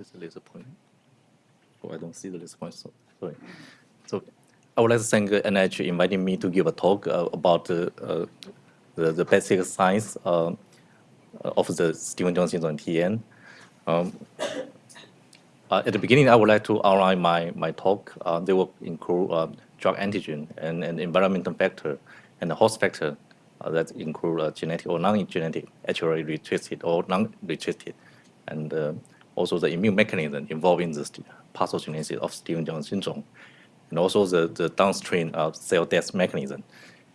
is the laser pointing? Oh, I don't see the laser point, so sorry. So I would like to thank NIH inviting me to give a talk uh, about uh, the, the basic science uh, of the Stevens-Johnson syndrome TN. Um, uh, at the beginning, I would like to outline my, my talk. Uh, they will include uh, drug antigen and, and environmental factor and the host factor uh, that include uh, genetic or non-genetic, actually restricted or non-restricted, and uh, also the immune mechanism involving the pathogenesis of Stevens-Johnson syndrome, and also the, the downstream of cell death mechanism,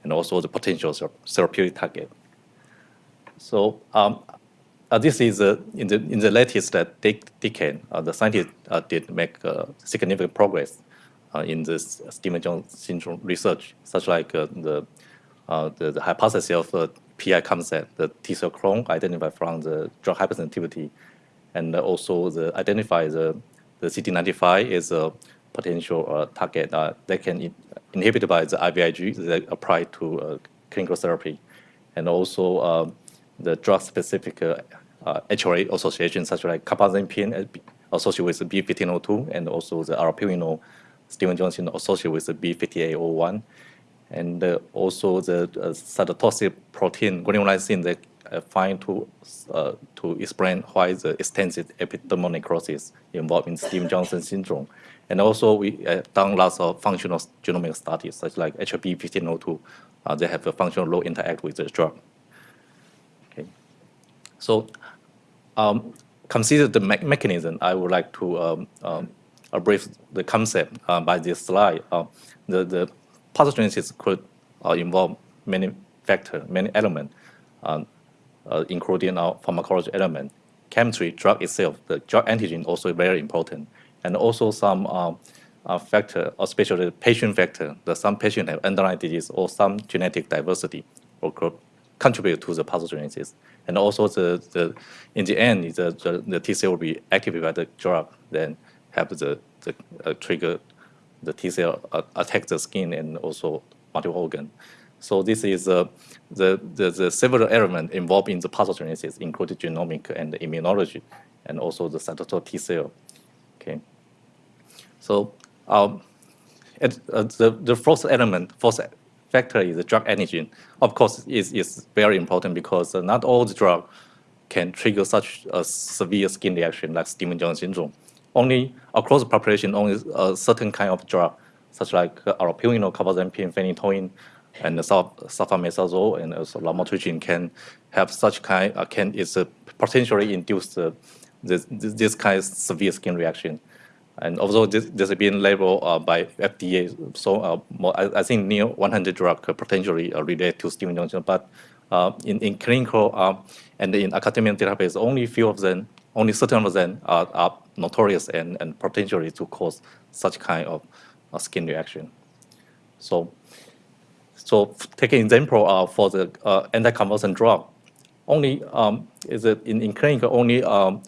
and also the potential therapeutic target. So um, uh, this is uh, in the in the latest uh, decade, the scientists did make significant progress in this Stevens-Johnson syndrome research, such like the, the, the hypothesis of the PI concept, the T cell clone identified from the drug hypersensitivity, and also the identify the the CD95 is a potential uh, target that can in, inhibited by the IVIG that apply to uh, clinical therapy, and also the drug-specific uh, uh, HLA association, such as like carbazepine associated with B1502, and also the aripiprazole Stevens-Johnson associated with the B5801, and uh, also the uh, cytotoxic protein granulolysin that uh, find to uh, to explain why the extensive epidermal necrosis involved in Stevens-Johnson syndrome. And also we uh, done lots of functional genomic studies, such like HB1502. Uh, they have a functional low interact with the drug. Okay. So um, consider the me mechanism. I would like to um, um, brief the concept uh, by this slide. Uh, the, the pathogenesis could uh, involve many factors, many elements, including our pharmacology element, chemistry, drug itself, the drug antigen also very important, and also some uh, uh, factor, especially patient factor, that some patient have underlying disease or some genetic diversity or could contribute to the pathogenesis. And also the, the in the end, the, the, the T cell will be activated by the drug, then have the, the uh, trigger the T cell uh, attack the skin and also multiple organ. So this is uh, the, the, the several elements involved in the pathogenesis, including genomic and immunology, and also the cytotoxic T cell. Okay. So um, at, uh, the, the first element, first factor is the drug antigen. Of course, is is very important because uh, not all the drug can trigger such a severe skin reaction like Stevens-Johnson syndrome. Only across the population, only a certain kind of drug, such like uh, aripiprazole, carbazepine, phenytoin, and sulfametazole and also lamotrigine can have such kind uh, can is uh, potentially induce uh, this, this kind of severe skin reaction. And although this, this has been labeled uh, by FDA, so uh, more, I, I, think near 100 drugs potentially uh, relate to Stevens-Johnson, but uh, in, in clinical and in academic therapies, only few of them, only certain of them are, are notorious and, and potentially to cause such kind of skin reaction. So, so take an example for the anti-convulsant drug. Only um, is it in, in clinical only um,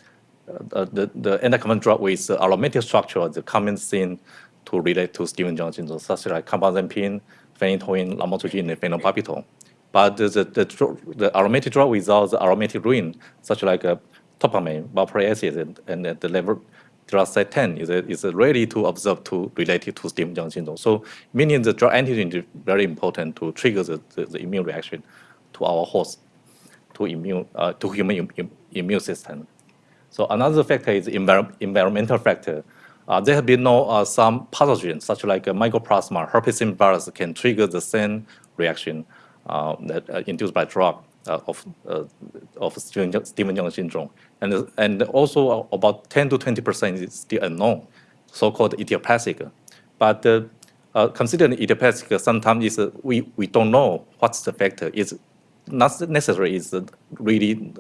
uh, the, the anti-convulsant drug with uh, aromatic structure, the common thing to relate to Stevens-Johnson syndrome, such like carbazepine, phenytoin, lamotrigine, and. But the, the, the, the, aromatic drug without the aromatic ring, such like uh, topamine, valproic acid, and, and the level 10 is, is ready to observe to related to Stevens-Johnson syndrome. So meaning the drug antigen is very important to trigger the, the, the immune reaction to our host, to immune, uh, to human Im, immune system. So another factor is envir environmental factor. Uh, there have been no uh, some pathogens, such like mycoplasma, herpes virus, can trigger the same reaction uh, that uh, induced by drug uh, of uh, of Stevens-Johnson syndrome, and and also about 10 to 20 percent is still unknown, so-called idiopathic. But considering idiopathic, sometimes is we we don't know what's the factor. It's not necessary. It's really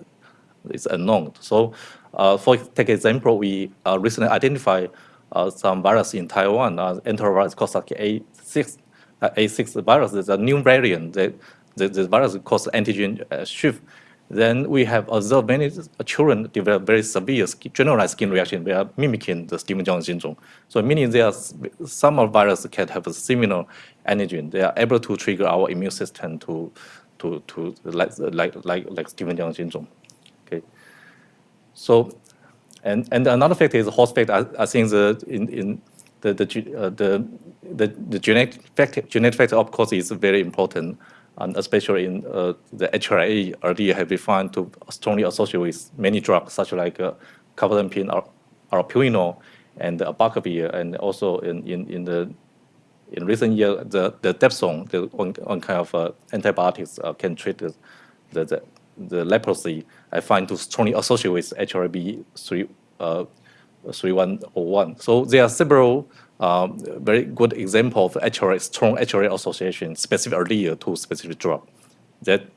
it's unknown. So uh, for take example, we uh, recently identified uh, some virus in Taiwan, uh, enterovirus called A6, A6 virus is a new variant that the, the virus causes antigen shift. Then we have observed many children develop very severe skin, generalized skin reaction. They are mimicking the Stevens-Johnson syndrome. So meaning there are some of virus can have a similar antigen. They are able to trigger our immune system to to to like like like like Stevens-Johnson syndrome. So, and and another factor is host factor. I, I think the in in the the uh, the, the the genetic factor genetic factor of course is very important, and especially in uh, the HRA earlier have been found to strongly associate with many drugs such like uh, carbamazepine or aripiprazole and abacavir, and also in in in the in recent years, the, the dapsone, the one, one kind of uh, antibiotics uh, can treat the, the, the, the, leprosy, I find to strongly associate with HRB 3, uh, 3101. So there are several um, very good example of HRA, strong HRA association specific earlier to specific drug. That,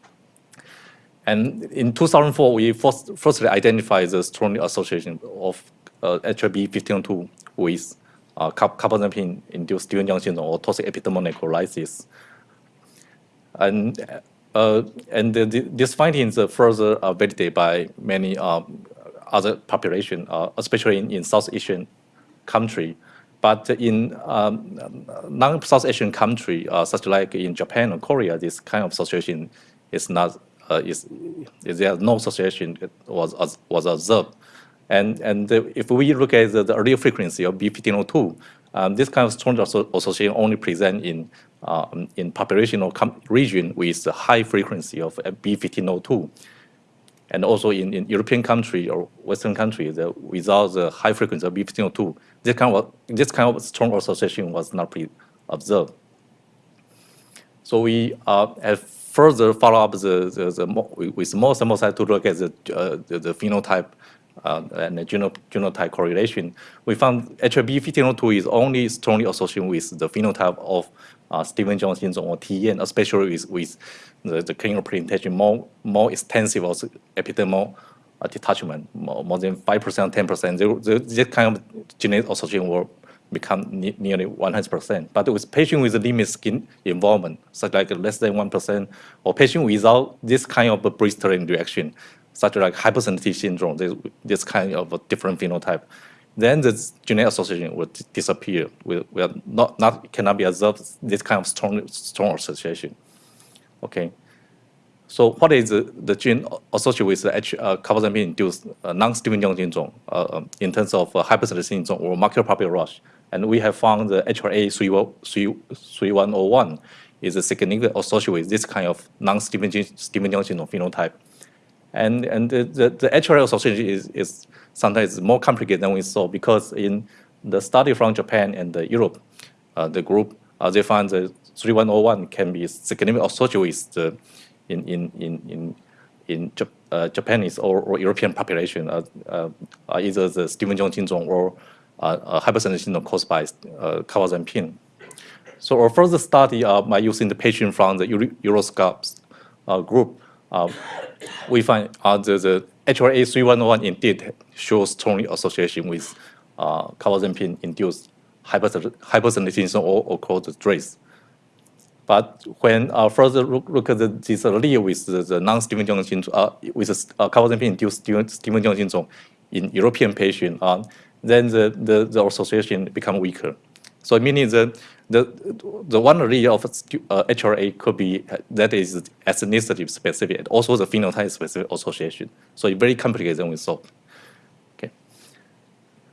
and in 2004, we first, firstly identified the strong association of uh, HRB 1502 with uh, carbamazepine-induced Stevens-Jones syndrome or toxic epidermal necrolysis. And, uh, and the, the, these findings are further uh, validated by many um, other population, uh, especially in, in South Asian country. But in um, non-South Asian country, uh, such like in Japan or Korea, this kind of association is not, uh, is, is there no association was, was observed. And, and if we look at the, the frequency of B1502, um, this kind of strong association only present in, um, in population or region with high frequency of B1502. And also in, in European country or Western country, the, without the high frequency of B1502, this kind of, this kind of strong association was not observed. So we uh, have further follow up the, the, the with more sample size to look at the, uh, the, the phenotype uh, and the genotype correlation, we found HLB1502 is only strongly associated with the phenotype of uh, Stevens-Jones syndrome or TEN, especially with, with the, the clinical presentation more, more extensive also epidermal uh, detachment, more, more than 5%, 10%. this kind of genetic association will become ne nearly 100%. But with patient with limited skin involvement, such like less than 1%, or patient without this kind of blistering reaction, such like hypersensitivity syndrome, this, this kind of a different phenotype, then the genetic association will disappear. We, we are not, not cannot be observed this kind of strong, strong association. Okay. So what is the, the gene associated with the H, uh, induced uh, non-Stevens-Jones syndrome uh, um, in terms of uh, syndrome or macular papular rush? And we have found the HRA 3101 is a significant associated with this kind of non-Stevens-Jones syndrome phenotype. And, and the, the, the association is, is sometimes more complicated than we saw because in the study from Japan and the Europe, uh, the group, uh, they found the 3101 can be significantly associated with the, in, in, in, in, in uh, Japanese or, or, European population, uh, uh, either the Stevens-Jones syndrome or uh, hypersensitivity syndrome caused by uh, carbamazepine. So our further study uh, by using the patient from the Euroscopes uh, group uh, we find uh, the, the HRA311 indeed shows strong association with uh, carbamazepine-induced hypersensitivity or, or called DRACE. But when uh, further look, look at the, this allele with the, the non-Stevens-Jones syndrome, uh, with the uh, carbamazepine-induced Stevens-Jones syndrome in European patient, uh, then the, the, the association become weaker. So meaning the the the one allele of uh, HRA could be that is ethnicity specific and also the phenotype specific association. So it's very complicated we thought. Okay.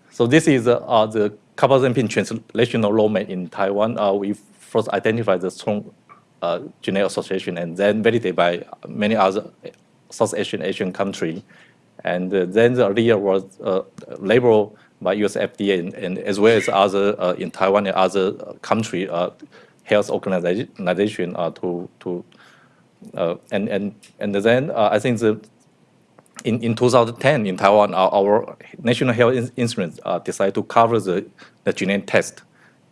So this is uh, uh, the carbamazepine translational domain in Taiwan. Uh, we first identified the strong uh, genetic association and then validated by many other South Asian Asian country. And uh, then the allele was uh, by US FDA and, and as well as other uh, in Taiwan and other country uh, health organization uh, to to uh, and and and then uh, I think the in, in 2010 in Taiwan, our, our national health instruments uh, decided to cover the, the genetic test.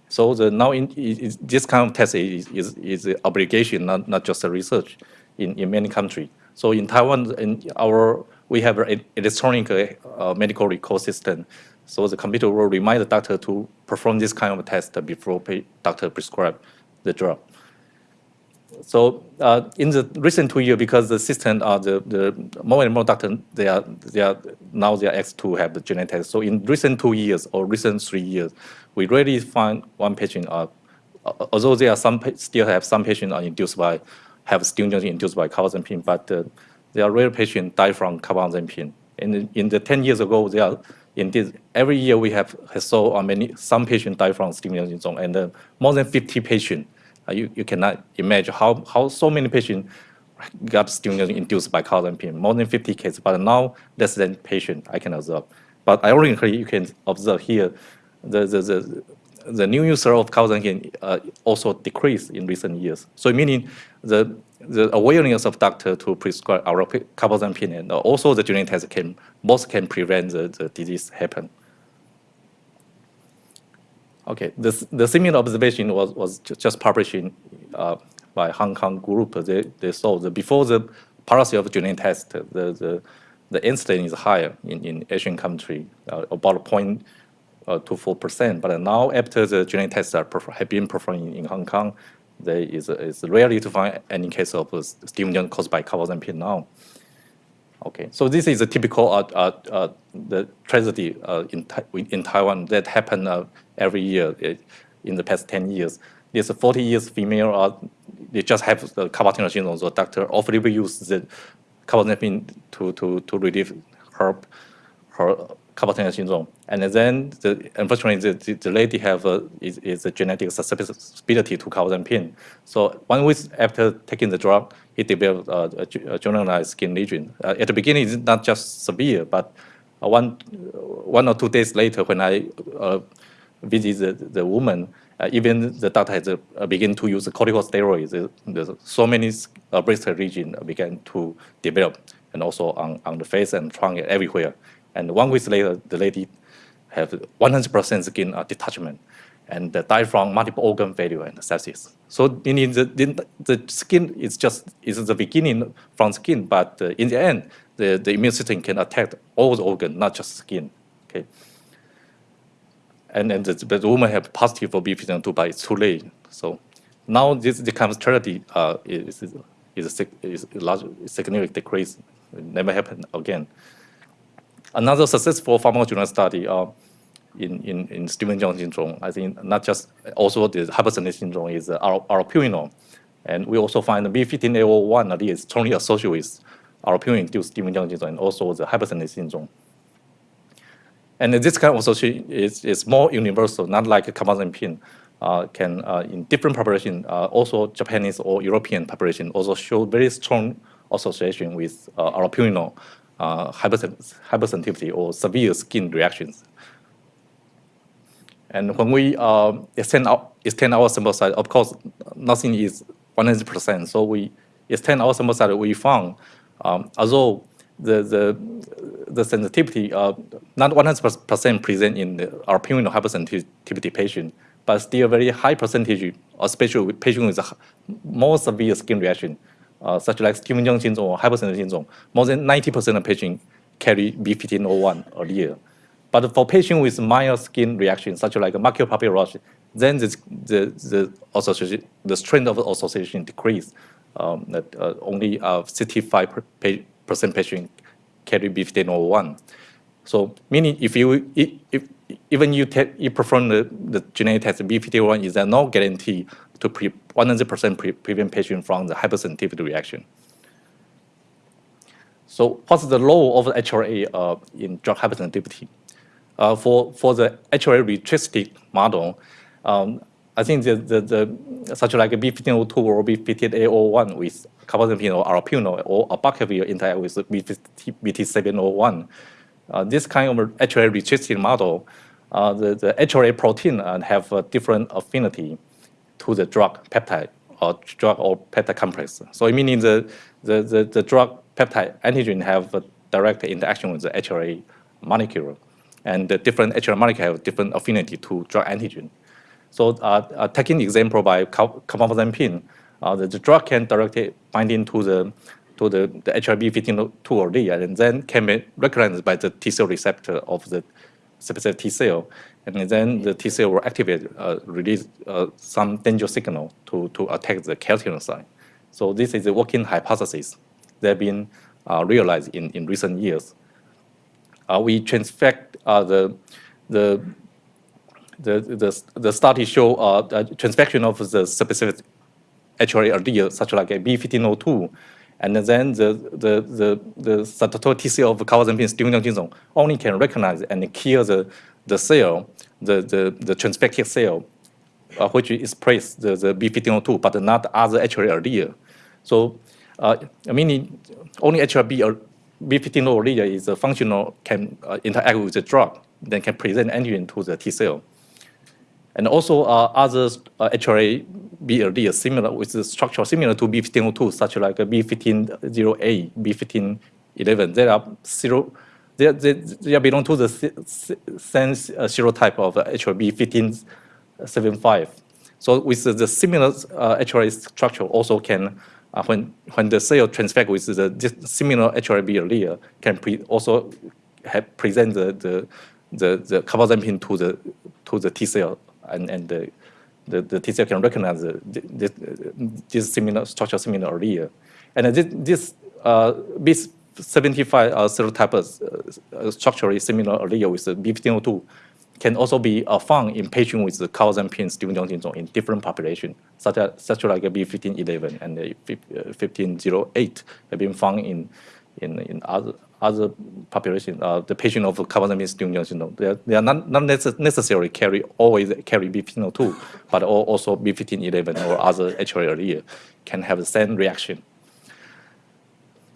So the now in, is, this kind of test is, is, is an obligation, not, not just a research in, in many countries. So in Taiwan, in our we have an electronic uh, medical record system so the computer will remind the doctor to perform this kind of test before doctor prescribe the drug. So uh, in the recent two years, because the system, uh, the, the more and more doctors, they are, they are now they are asked to have the genetic test. So in recent two years or recent three years, we really find one patient, uh, although there are some still have some patients are induced by, have stimulants induced by carbamazepine, but uh, there are rare patients die from carbamazepine And in the 10 years ago, there are indeed every year we have saw many some patients die from Steven syndrome, and uh, more than 50 patients. Uh, you, you cannot imagine how, how so many patients got Steven induced by carbamazepine, more than 50 cases, but now less than patient I can observe. But ironically, you can observe here the, the, the, the new user of carbamazepine uh, also decreased in recent years. So meaning the the awareness of doctor to prescribe our carbamazepine and also the genetic test can both can prevent the, the disease happen. Okay, this, the similar observation was, was just published in, uh, by Hong Kong group. They, they saw that before the policy of genetic test, the, the, the incidence is higher in, in Asian country, uh, about 0.24%. But now after the genetic tests are have been performed in Hong Kong, there is it's rarely to find any case of Steven caused by carbamazepine now. Okay, so this is a typical uh, uh, uh, the tragedy uh, in in Taiwan that happened uh, every year uh, in the past 10 years. This 40 years female, they just have the carpal syndrome. So doctor often use the carbamazepine to to to relieve her her carpal syndrome. And then, the, unfortunately, the, the, lady have a, is, is a genetic susceptibility to carbamazepine. So one week after taking the drug, he developed a, a generalized skin lesion. Uh, at the beginning, it's not just severe, but uh, one, one or two days later, when I uh, visit the, the woman, uh, even the doctor has uh, begin to use corticosteroids. There's so many uh, breast region began to develop, and also on, on the face and trunk everywhere. And one week later, the lady have 100% skin uh, detachment and die from multiple organ failure and sepsis. So meaning the, the, skin is just is the beginning from skin, but uh, in the end, the, the immune system can attack all the organ, not just skin. Okay. And then the, the woman have positive for B52, but it's too late. So now this becomes tragedy uh, is, is, a, is a large significant decrease. It never happen again. Another successful pharmacogenomic study uh, in, in, in Stevens-Jones syndrome, I think not just also the hypersensitivity syndrome is uh, allopurinol. And we also find the B15A01 is strongly associated with allopurinol-induced Stevens-Jones syndrome and also the hypersensitivity syndrome. And this kind of association is, is more universal, not like carbamazepine. Uh, can uh, in different population, uh, also Japanese or European population also show very strong association with uh, allopurinol uh, hypersensitivity or severe skin reactions. And when we uh, extend, our, extend our sample size, of course, nothing is 100%. So we extend our sample size, we found, um, although the, the, the sensitivity, uh, not 100% present in the allopurinol hypersensitivity patient, but still a very high percentage, especially with patients with more severe skin reaction, uh, such like Stevens-Jones syndrome or hypersensitivity syndrome, more than 90% of patients carry B1501 or year. But for patients with mild skin reaction, such like macular papular then the, the, the, association, the strength of association decrease. Um, that uh, only 65% uh, patient carry B1501. So meaning if you if, even you, you perform the, the genetic test B1501 is there no guarantee to 100% pre prevent patient from the hypersensitivity reaction. So what's the role of HLA uh, in drug hypersensitivity? Uh, for, for the HLA restricted model, um, I think the, the, the, such like a B1502 or B15A01 with carbamazepine or allopurinol or abacavir interact with BT701. Uh, this kind of HLA restricted model, uh, the, the HLA protein uh, have a different affinity to the drug peptide or drug or peptide complex. So meaning the, the, the, the drug peptide antigen have a direct interaction with the HLA molecule. And the different HLA molecule have different affinity to drug antigen. So uh, uh, taking example by carbamazepine, uh, the, the drug can directly binding to the to the, the HLB15 or D, and then can be recognized by the T cell receptor of the specific T cell and then the T cell will activate, uh, release uh, some danger signal to, to attack the keratinocyte. So this is a working hypothesis that have been uh, realized in, in recent years. Uh, we transfect uh, the, the, the, the, the study show uh, transfection of the specific HLA allele, such like a B1502, And then the, the, the, the statutory TCL of carbazepine stimulation only can recognize and kill the, the cell, the, the, the transfected cell, uh, which express the, the B1502, but not other HLA allele. So, uh, meaning only HLA or B15 allele is a functional, can uh, interact with the drug, then can present antigen to the T cell. And also uh, other uh, HLA BLD similar with the structure similar to B1502, such like B1508, B1511. They are zero. They, they, they belong to the same uh, serotype of HLA B1575. So with the, the similar uh, HLA structure also can uh, when when the cell transfect with the similar HLA allele can pre also have present the the the, the carbazepine to the to the T cell and, and the, the, the T cell can recognize the, this, this similar structure similar allele. And this, this uh, B75 uh, serotype uh, structurally similar allele with the B1502 can also be uh, found in patients with the Stevens-Jones syndrome in different populations, such as such like B1511 and 1508 have been found in in, in other other population, uh, the patient of carbazepine Stevens-Jones syndrome, they are, they are not, not necessarily carry always carry B1502, but also B1511 or other HLA allele can have the same reaction.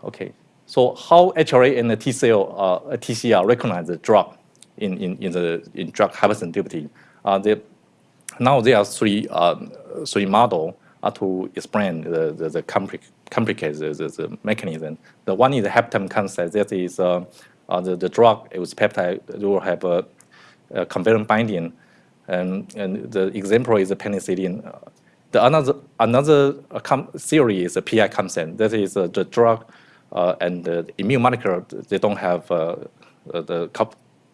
Okay, so how HLA and the T cell, uh, TCR recognize the drug in, in, in the in drug hypersensitivity? Uh, they, now there are three um, three model uh, to explain the, the, the complex complicate the, the, mechanism. The one is the heptame concept. That is uh, uh, the, the drug with peptide will have a, a covalent binding, and, and the example is the penicillin. The another another theory is the PI concept. That is uh, the drug uh, and the immune molecule. They don't have uh, the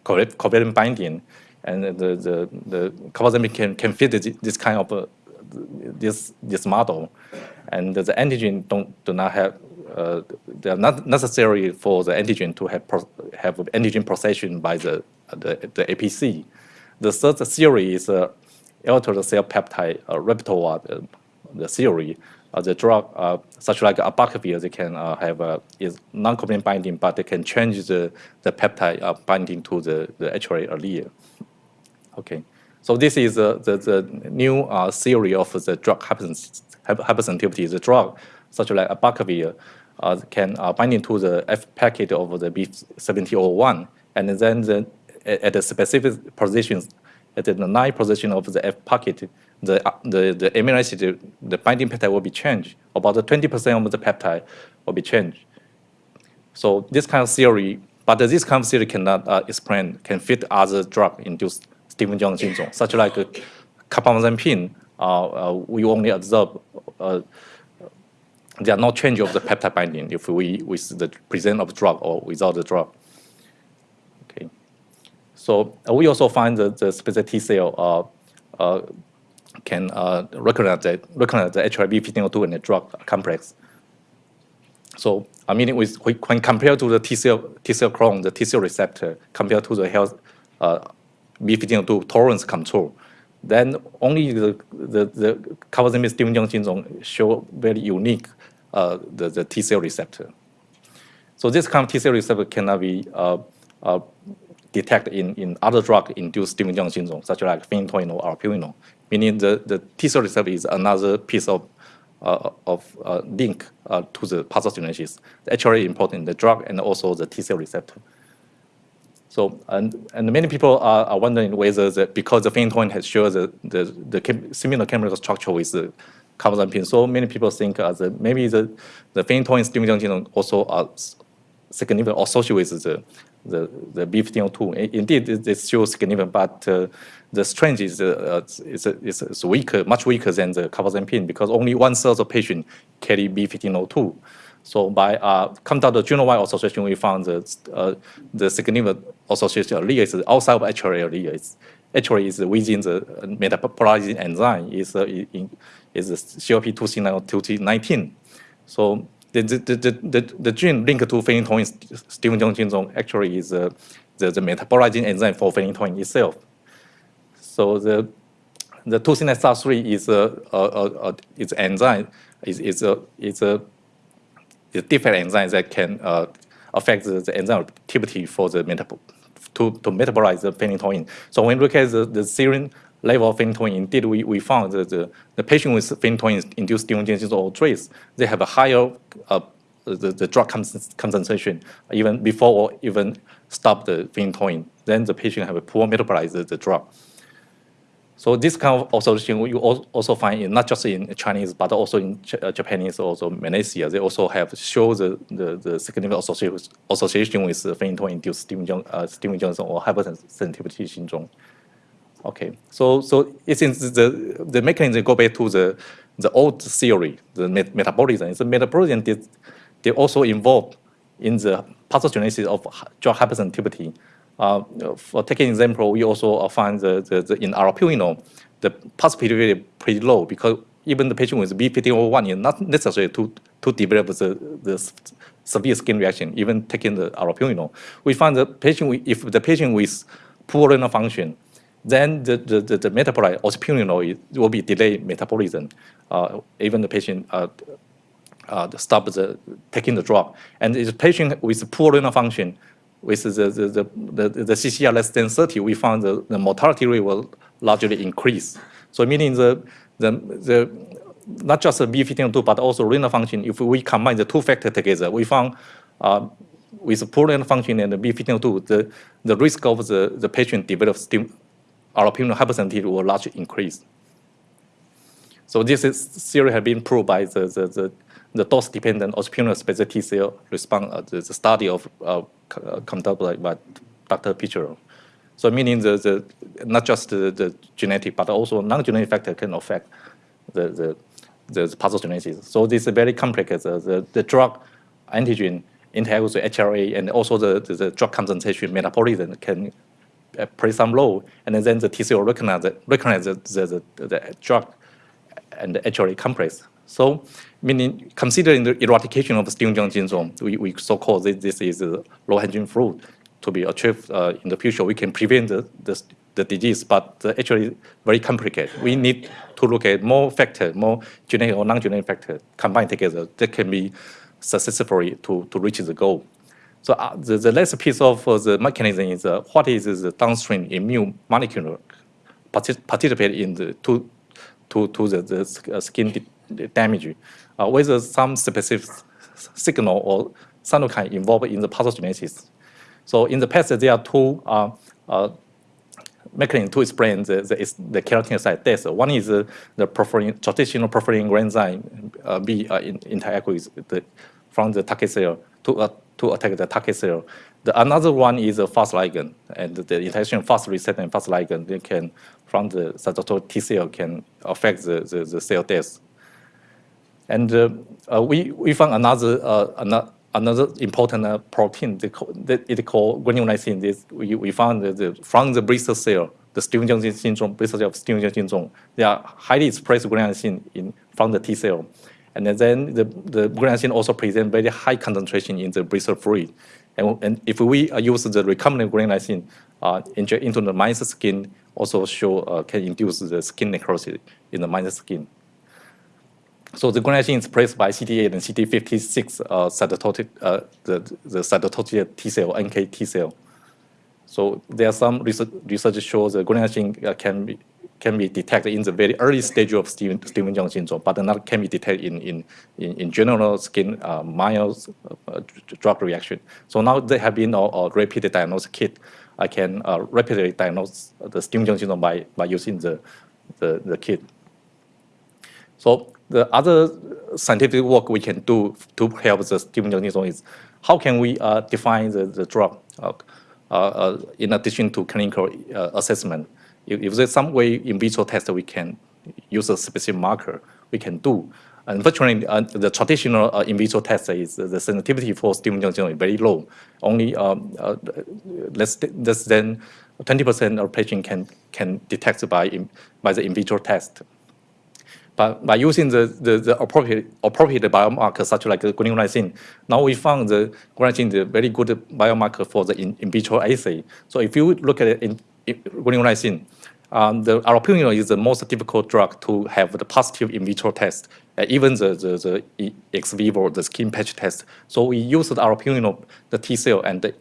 covalent binding, and the the the can can fit this kind of uh, this this model and the antigen don't do not have uh, they are not necessary for the antigen to have have antigen processing by the the, the APC. The third theory is uh, altered cell peptide uh, repertoire, uh, the theory. Uh, the drug, uh, such like abacavir, they can uh, have is non-covalent binding, but they can change the, the peptide binding to the, the HLA allele. Okay, so this is uh, the, the new uh, theory of the drug hypersensitivity the drug, such like abacavir, uh, can uh, bind into the F packet of the B1701, and then the, at the specific positions, at the nine position of the F packet, the, uh, the, the amino acid, the binding peptide will be changed. About 20% of the peptide will be changed. So this kind of theory, but this kind of theory cannot uh, explain, can fit other drug-induced Stevens-Jones syndrome, such like carbamazepine, uh, uh, we only observe uh, there are no change of the peptide binding if we with the present of drug or without the drug. So we also find that the specific T cell can recognize the recognize the HIV 1502 and the drug complex. So I mean, with, when compared to the T cell T cell clone, the T cell receptor compared to the health uh, B1502 tolerance control, then only the, the, the Stevens-Jones syndrome show very unique uh, the, the T cell receptor. So this kind of T cell receptor cannot be uh, uh, detected in, in other drug-induced Stevens-Jones syndrome, such like phenytoin or albuminol, meaning the, the T cell receptor is another piece of uh, of uh, link uh, to the pathogenesis. Actually important, the drug and also the T cell receptor. So, and, and many people are, are wondering whether the, because the phenytoin has shown the, the, the chem, similar chemical structure with the carbazepine, so many people think uh, that maybe the, the phenytoin stimulation also are significant associated with the, the, the B1502. Indeed, it's still significant, but uh, the strength is, uh, is, is, weaker, much weaker than the carbazepine because only one third of patients carry B1502. So by uh, come down the genome-wide association, we found that uh, the significant association allele is outside of HLA allele. It's actually is within the metabolizing enzyme is uh, in, is COP2C9 or 2C19. So the, the, the, the, the gene linked to phenytoin Stevens-Jones syndrome actually is uh, the, the metabolizing enzyme for phenytoin itself. So the the 2C9 is a, a, a, a, is enzyme is is a is a different enzyme that can uh, affect the, the enzyme activity for the metab to, to metabolize the phenytoin. So when we look at the, the serum level of phenytoin, indeed we, we found that the, the patient with phenytoin-induced stimulation or trace, they have a higher uh, the, the drug concentration even before or even stop the phenytoin. Then the patient have a poor metabolize the, drug. So this kind of solution you also find in not just in Chinese but also in uh, Japanese also Malaysia. They also have show the, the, the significant association association with phenytoin-induced stimulation, uh, or hypersensitivity syndrome. Okay, so so it seems the the mechanism go back to the the old theory, the met metabolism. The metabolism did they also involved in the pathogenesis of drug hypersensitivity. Uh, for taking example, we also find the, the, the in allopurinol, the possibility is pretty low because even the patient with B1501 is not necessary to, to develop the, the severe skin reaction, even taking the allopurinol. We find the patient, if the patient with poor renal function, then the, the, the, the metabolite ospirinol will be delayed metabolism. Uh, even the patient uh, uh, stop the, taking the drug. And the patient with poor renal function, with the, the, the, the, the CCR less than 30, we found the, the mortality rate will largely increase. So meaning the, the, the not just the B1502, but also renal function, if we combine the two factors together, we found uh, with poor renal function and the B1502, the, the risk of the, the patient develop allopurinol hypersensitivity will largely increase. So this is theory has been proved by the, the, the, the dose-dependent ospirinol-specific T cell response, uh, the, the, study of uh, uh conducted by, Dr. Pichero. So meaning the, the not just the, the genetic, but also non-genetic factor can affect the, the, the pathogenesis. So this is very complex. The, the, the drug antigen interact with the HLA and also the, the, the drug concentration metabolism can play some role. And then the T cell recognize, the, the, the, drug and HLA complex. So, meaning considering the eradication of Stevens-Jones syndrome, we, we so-called this, this is low-hanging fruit to be achieved uh, in the future. We can prevent the, the, the disease, but uh, actually very complicated. We need to look at more factors, more genetic or non-genetic factors combined together that can be successfully to, to reach the goal. So uh, the, the last piece of uh, the mechanism is uh, what is the downstream immune molecule participate in the to to to the, the uh, skin damage, uh, whether some specific signal or cytokine involved in the pathogenesis. So in the past, there are two uh, mechanisms to explain the, the, the keratinocyte death. One is uh, the preferring, traditional preferring enzyme uh, B uh, in, with the, from the target cell to, uh, to attack the target cell. The another one is a fast ligand, and the interaction fast receptor and fast ligand they can from the cytotoxic T cell can affect the, the, the cell death. And uh, uh, we, we found another, uh, another, another important protein that it called granulolysin. This, we, we found that the, from the Bristol cell, the Stevens-Jones syndrome, Bristol cell Stevens-Jones syndrome, they are highly expressed granulolysin in, from the T cell. And then the, the granulolysin also present very high concentration in the Bristol fluid. And, and if we use the recombinant granulolysin uh, into the mice skin, also show uh, can induce the skin necrosis in the mice skin. So the granulolysin is placed by CD8 and CD56 uh, cytotoxic, uh, the, the cytotoxic T cell, NK T cell. So there are some research, research shows the granulolysin uh, can be can be detected in the very early stage of Steven, Stevens-Jones syndrome, but not can be detected in, in, in, in general skin uh, mild uh, drug reaction. So now there have been a, a rapid diagnosis kit. I can uh, rapidly diagnose the Stevens-Jones syndrome by, by using the, the, the kit. So the other scientific work we can do to help the Stevens-Jones syndrome is how can we uh, define the, the drug uh, uh, in addition to clinical assessment. If, if, there's some way in vitro test we can use a specific marker, we can do. Unfortunately, uh, the traditional uh, in vitro test is the sensitivity for syndrome is very low. Only um, less, less than 20% of patients can, can detect by, by the in vitro test. But by using the, the, the appropriate, appropriate biomarker such like the granulolysin, now we found the granulolysin is a very good biomarker for the in, in vitro assay. So if you look at it in, in granulolysin, um, the allopurinol is the most difficult drug to have the positive in vitro test uh, even the, the, the ex vivo, the skin patch test. So we used our Purino, the T cell, and the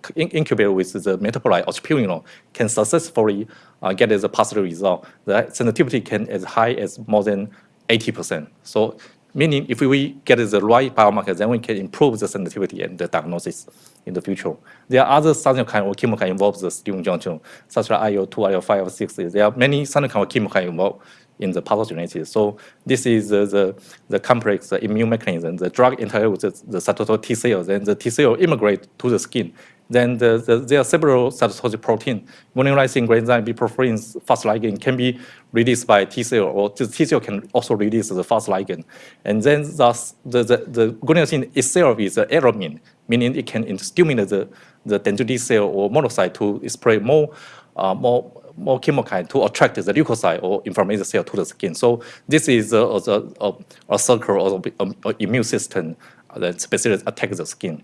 with the metabolite of Purino can successfully uh, get the positive result. The sensitivity can as high as more than 80%. So meaning if we get the right biomarker, then we can improve the sensitivity and the diagnosis in the future. There are other cytokine or chemokine involved the skin junction, such as IL-2, IL-5, IL-6. There are many cytokine or chemokine involved in the pathogenesis. So this is the, the complex the immune mechanism. The drug interacts with the, the cytotoxic T cells, and the T cell immigrate to the skin. Then the, the, there are several cytotoxic protein. Monolysin, granzyme, biprotein, fast ligand can be released by T cell, or the T cell can also release the fast ligand. And then thus the, the, the itself is an aeromine, meaning it can stimulate the, the dendritic cell or monocyte to spread more, uh, more more chemokine to attract the leukocyte or inflammatory cell to the skin. So this is a, a, a, a circle of immune system that specifically attacks the skin.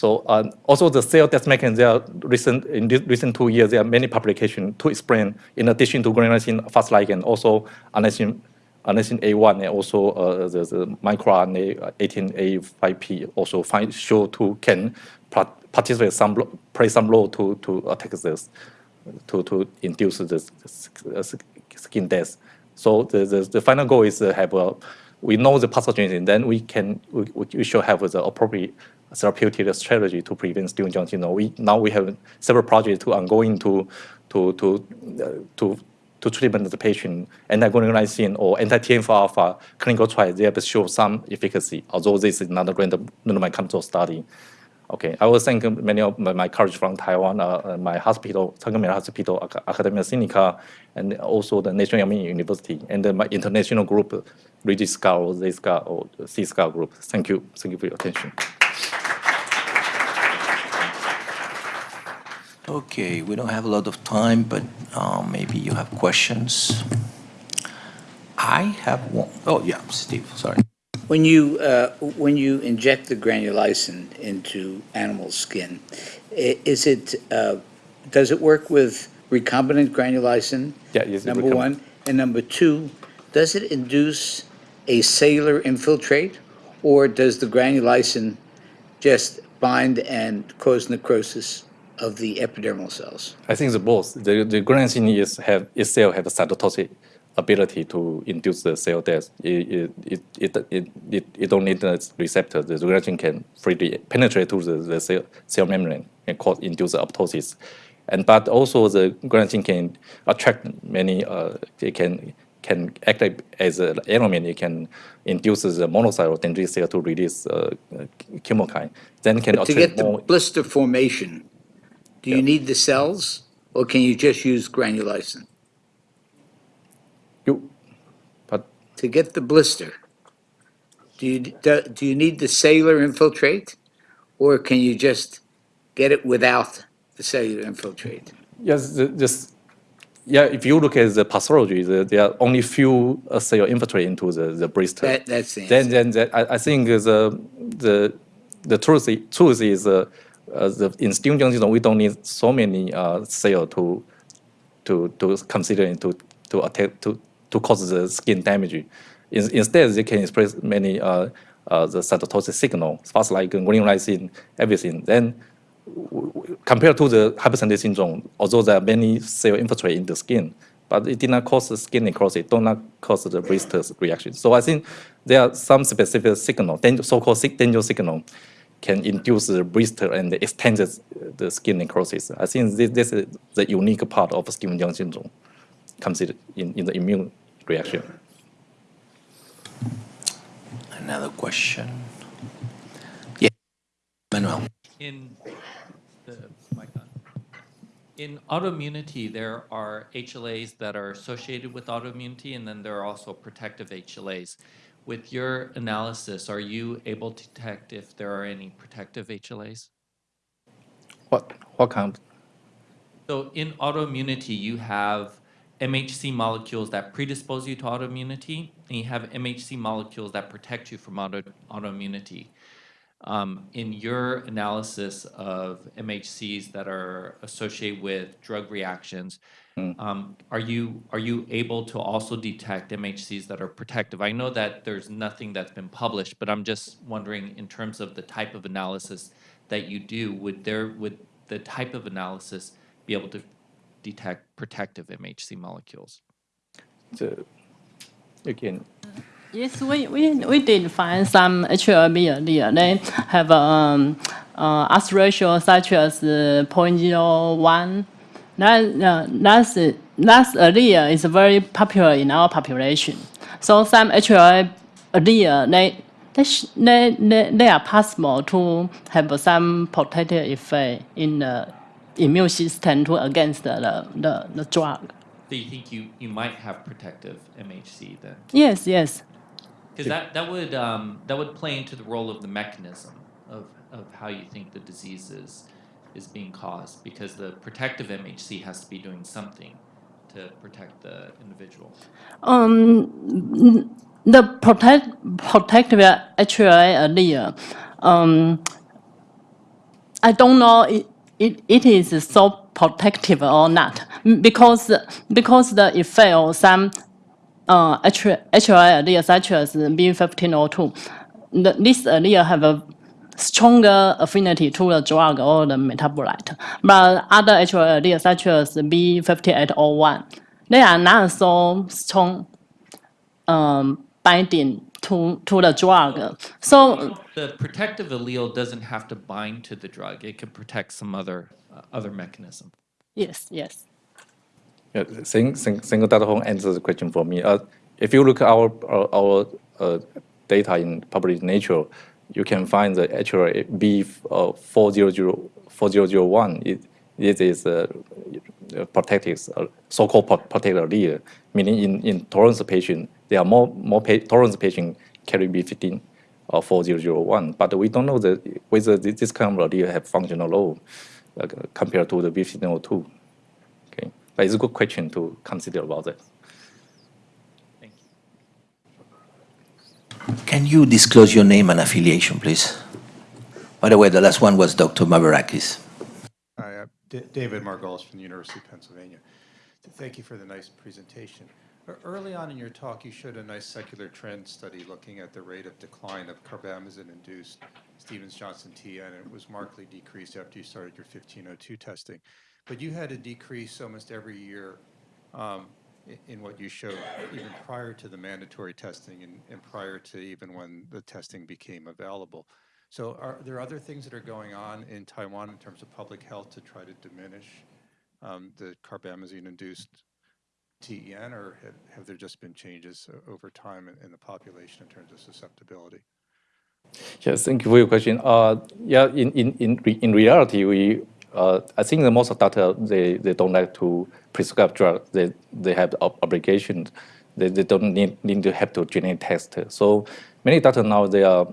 So um, also the cell death mechanism, there are recent, in the recent two years, there are many publications to explain, in addition to granulosin fast ligand, also adenosine A1 and also uh, the, the microRNA 18A5P also find, show to can participate some, play some role to, to attack this, to, to induce the skin death. So the, the, the final goal is to have a, we know the pathogen, then we can, we, we should have the appropriate therapeutic strategy to prevent skin. We now we have several projects to ongoing to to to uh, to to treatment the patient anti-guanine or anti-TNF alpha clinical trials. They have shown some efficacy, although this is not a randomized control study. Okay, I will thank many of my, my colleagues from Taiwan, uh, my hospital, Changmin Hospital, Academia Sinica, and also the National Yangming University, and uh, my international group, REGISCA or ZSCA or CSCA group. Thank you. Thank you for your attention. Okay, we don't have a lot of time, but um, maybe you have questions. I have one. Oh, yeah, Steve, sorry. When you, uh, when you inject the granulysin into animal skin, is it, uh, does it work with recombinant granulysin? Yeah, yes, Number one. And number two, does it induce a cellular infiltrate? Or does the granulysin just bind and cause necrosis of the epidermal cells? I think the both. The, the granulosin is have itself have a cytotoxic ability to induce the cell death. It, it, it, it, it, it don't need a receptor. The granulosin can freely penetrate to the, the cell, cell membrane and cause induce apoptosis. And but also the granulosin can attract many. Uh, it can can act as an element. It can induce the monocyte or dendritic cell to release uh, chemokine. Then can To get the more. blister formation, do you need the cells? Or can you just use granulysin? You, but to get the blister, do you, do, do you need the cellular infiltrate? Or can you just get it without the cellular infiltrate? Yes, this, yeah, if you look at the pathology, the, there are only few uh, cell infiltrate into the, the blister. That, that's the then, then the, I, I think the, the, the truth, truth is uh, uh, the, in skin junction, we don't need so many uh, cell to, to, to consider to, to attack, to, to cause the skin damage. In, instead, they can express many uh, uh, the cytotoxic signal, fast like guanine, everything. Then compared to the hypersensitive syndrome, although there are many cell infiltrate in the skin, but it did not cause the skin necrosis, do not cause the blisters reaction. So I think there are some specific signal, so-called danger signal, can induce the blister and extend the, skin necrosis. I think this, this is the unique part of skin junction syndrome, considered in, in the immune reaction. Another question? Yeah, Manuel. In the mic on. In autoimmunity, there are HLAs that are associated with autoimmunity, and then there are also protective HLAs. With your analysis, are you able to detect if there are any protective HLAs? What, what kind? So in autoimmunity, you have MHC molecules that predispose you to autoimmunity, and you have MHC molecules that protect you from auto, autoimmunity. Um, in your analysis of MHCs that are associated with drug reactions, um, are you are you able to also detect MHCs that are protective? I know that there's nothing that's been published, but I'm just wondering in terms of the type of analysis that you do, would there would the type of analysis be able to detect protective MHC molecules? The, again, Yes, we, we, we did find some HLA earlier. They have um, uh, ratio such as uh, 0.01. That, uh, that's, that's allele is very popular in our population. So some HLA allele, they, they, sh- they, they, they are possible to have some protective effect in the immune system to against the, the, the drug. So you think you, you might have protective MHC then? Yes, yes. Because that, that would um, that would play into the role of the mechanism of, of how you think the disease is, is being caused because the protective MHC has to be doing something to protect the individual. Um, the protect protective HLA allele, um, I don't know it, it, it is so protective or not because because the effect of some uh, HLA allele such as B1502, the, this allele have a stronger affinity to the drug or the metabolite. But other HLA alleles such as B5801, they are not so strong um, binding to, to the drug. So The protective allele doesn't have to bind to the drug; it can protect some other uh, other mechanism. yes, yes. Yeah, sing, sing, single data home answers the question for me. Uh, if you look at our our, our uh, data in published Nature, you can find the actual uh, 400 4001. It, it is uh, protective, uh, so-called pro- protective allele, meaning in, in tolerance patient, there are more more pa- tolerance patient carry B15 or 4001, but we don't know that whether this kind of allele have functional role uh, compared to the B1502. Okay, but it's a good question to consider about that. Thank you. Can you disclose your name and affiliation, please? By the way, the last one was Dr. Mavarakis. Hi, uh, D- David Margolis from the University of Pennsylvania. Thank you for the nice presentation. Early on in your talk, you showed a nice secular trend study looking at the rate of decline of carbamazepine-induced Stevens-Johnson TEN, and it was markedly decreased after you started your 1502 testing. But you had a decrease almost every year um, in what you showed, even prior to the mandatory testing and and prior to even when the testing became available. So are there other things that are going on in Taiwan in terms of public health to try to diminish um, the carbamazepine-induced TEN, or have, have there just been changes over time in, in the population in terms of susceptibility? Yes, thank you for your question. Uh, yeah, in in in, re- in reality, we uh, I think the most of doctor they, they don't like to prescribe drug. They they have ob- obligations. They, they don't need, need to have to genetic test. So many doctors now they are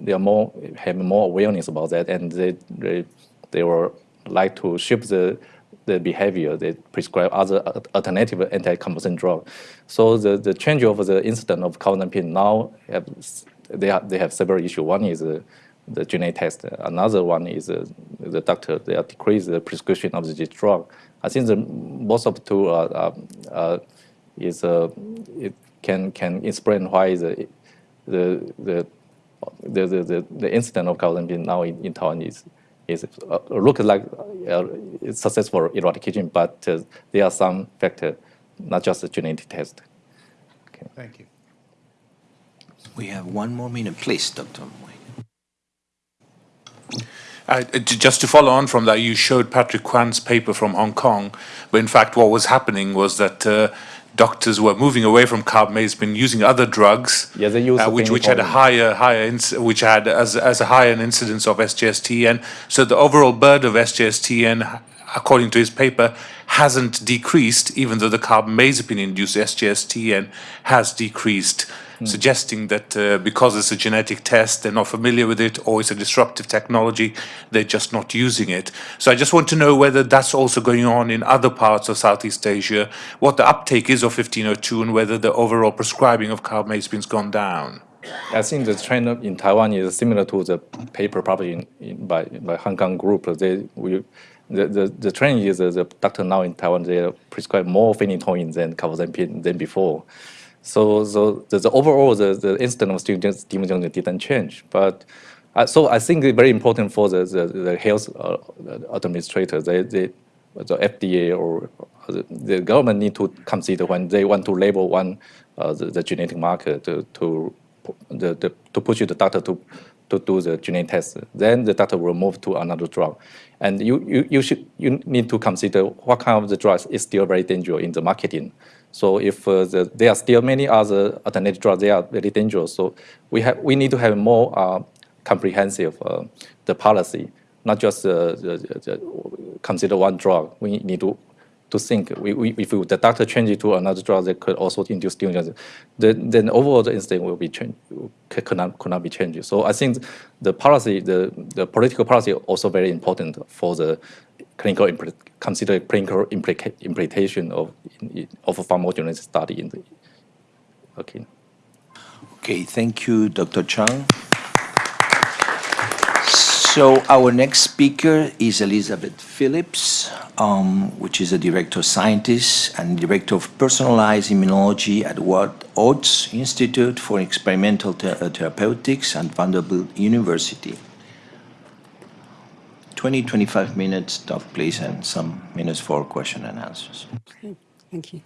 they are more have more awareness about that, and they they, they will like to shift the the behavior. They prescribe other alternative anti-convulsant drug. So the, the change of the incidence of COVID-19 now have, they have, they have several issues. One is uh, the genetic test. Another one is uh, the doctor they have decreased the prescription of this drug. I think the most of the two are, are, are is uh, it can can explain why the the the the the, the, the incident of COVID-19 now in, in Taiwan is is uh, look like uh, successful eradication, but uh, there are some factors, not just the genetic test. Okay. Thank you. We have one more minute, please, Dr. Moy. Uh, just to follow on from that, you showed Patrick Kwan's paper from Hong Kong, but in fact what was happening was that uh, doctors were moving away from carbamazepine, using other drugs, Yeah, uh, which which had a higher higher which had as as a higher incidence of SJS/TEN. So the overall burden of SJS/TEN, according to his paper, hasn't decreased, even though the carbamazepine-induced SJS/TEN has decreased. Suggesting that uh, because it's a genetic test, they're not familiar with it, or it's a disruptive technology, they're just not using it. So I just want to know whether that's also going on in other parts of Southeast Asia, what the uptake is of 1502, and whether the overall prescribing of carbamazepine has gone down. I think the trend in Taiwan is similar to the paper published in, in, by, by Hong Kong group. They, we, the, the, the trend is that the doctor now in Taiwan, they prescribe more phenytoin than carbamazepine than before. So, the, the overall, the, the incidence of junction didn't change. But uh, so I think it's very important for the, the, the health uh, administrator, they, they, the FDA or the, the government need to consider when they want to label one uh, the, the genetic marker to, to the, the, to push the doctor to, to do the genetic test. Then the doctor will move to another drug. And you, you, you, should, you need to consider what kind of the drugs is still very dangerous in the marketing. So if uh, the, there are still many other alternative drugs, they are very dangerous. So we, have, we need to have more uh, comprehensive uh, the policy, not just uh, the, the, consider one drug. We need to to think we, we, if the doctor changes to another drug that could also induce stimulus, then, then overall the incident will be changed, could not, could not be changed. So I think the policy, the, the political policy also very important for the clinical, consider clinical implica- implication of, of a pharmacogenetic study in the, okay. Okay, thank you, Dr. Chang. So our next speaker is Elizabeth Phillips, um, which is a director of scientists and director of personalized immunology at Watt Oates Institute for Experimental Ther- uh, Therapeutics at Vanderbilt University. 20, 25 minutes, Doc, please, and some minutes for question and answers. Okay, thank you.